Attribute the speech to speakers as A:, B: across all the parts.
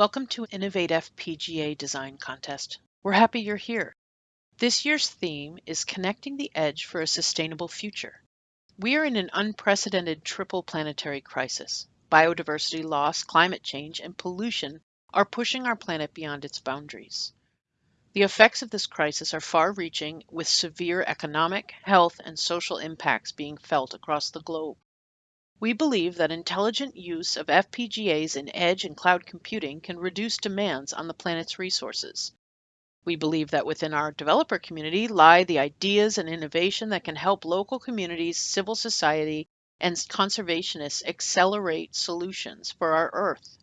A: Welcome to Innovate FPGA Design Contest. We're happy you're here. This year's theme is Connecting the Edge for a Sustainable Future. We are in an unprecedented triple planetary crisis. Biodiversity loss, climate change, and pollution are pushing our planet beyond its boundaries. The effects of this crisis are far reaching, with severe economic, health, and social impacts being felt across the globe. We believe that intelligent use of FPGAs in edge and cloud computing can reduce demands on the planet's resources. We believe that within our developer community lie the ideas and innovation that can help local communities, civil society, and conservationists accelerate solutions for our Earth.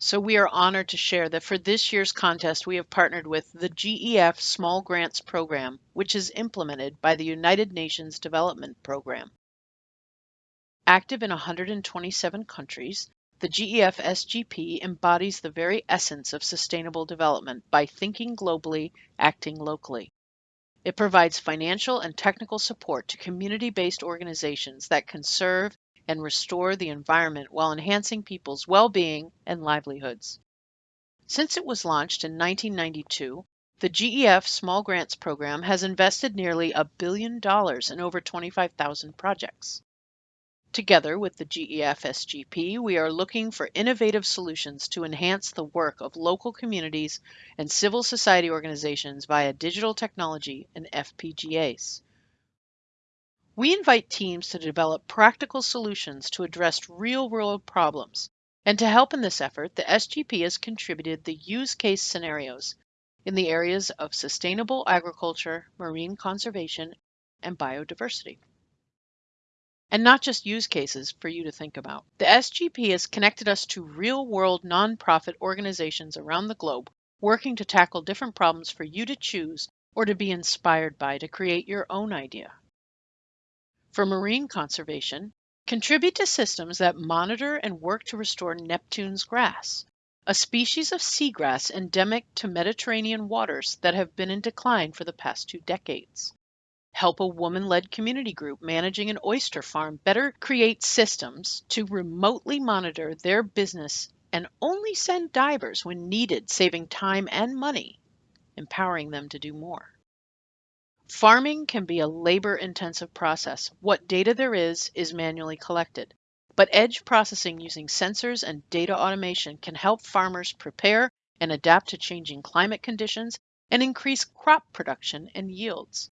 A: So we are honored to share that for this year's contest, we have partnered with the GEF Small Grants Program, which is implemented by the United Nations Development Program. Active in 127 countries, the GEF SGP embodies the very essence of sustainable development by thinking globally, acting locally. It provides financial and technical support to community based organizations that conserve and restore the environment while enhancing people's well being and livelihoods. Since it was launched in 1992, the GEF Small Grants Program has invested nearly a billion dollars in over 25,000 projects. Together with the GEF SGP, we are looking for innovative solutions to enhance the work of local communities and civil society organizations via digital technology and FPGAs. We invite teams to develop practical solutions to address real world problems. And to help in this effort, the SGP has contributed the use case scenarios in the areas of sustainable agriculture, marine conservation, and biodiversity and not just use cases for you to think about. The SGP has connected us to real world nonprofit organizations around the globe working to tackle different problems for you to choose or to be inspired by to create your own idea. For marine conservation, contribute to systems that monitor and work to restore Neptune's grass, a species of seagrass endemic to Mediterranean waters that have been in decline for the past two decades help a woman led community group managing an oyster farm better create systems to remotely monitor their business and only send divers when needed, saving time and money, empowering them to do more. Farming can be a labor intensive process. What data there is is manually collected. But edge processing using sensors and data automation can help farmers prepare and adapt to changing climate conditions and increase crop production and yields.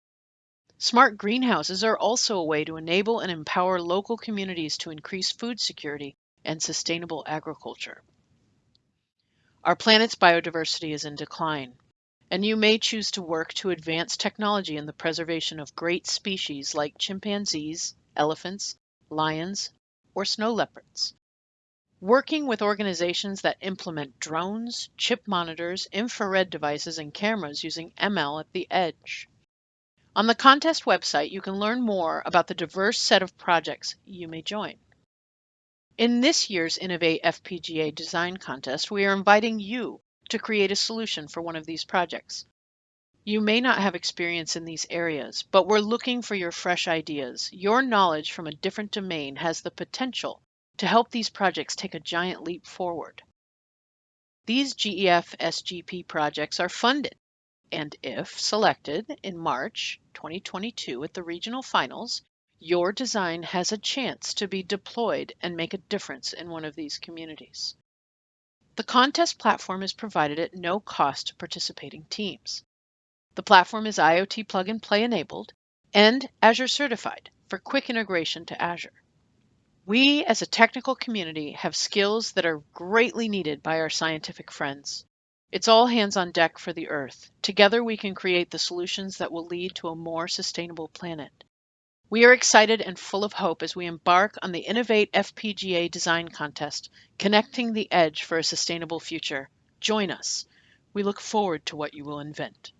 A: Smart greenhouses are also a way to enable and empower local communities to increase food security and sustainable agriculture. Our planet's biodiversity is in decline, and you may choose to work to advance technology in the preservation of great species like chimpanzees, elephants, lions, or snow leopards. Working with organizations that implement drones, chip monitors, infrared devices, and cameras using ML at the edge. On the contest website, you can learn more about the diverse set of projects you may join. In this year's Innovate FPGA Design Contest, we are inviting you to create a solution for one of these projects. You may not have experience in these areas, but we're looking for your fresh ideas. Your knowledge from a different domain has the potential to help these projects take a giant leap forward. These GEF SGP projects are funded and if selected in March 2022 at the regional finals, your design has a chance to be deployed and make a difference in one of these communities. The contest platform is provided at no cost to participating teams. The platform is IoT plug and play enabled and Azure certified for quick integration to Azure. We as a technical community have skills that are greatly needed by our scientific friends. It's all hands on deck for the Earth. Together we can create the solutions that will lead to a more sustainable planet. We are excited and full of hope as we embark on the Innovate FPGA Design Contest, connecting the edge for a sustainable future. Join us. We look forward to what you will invent.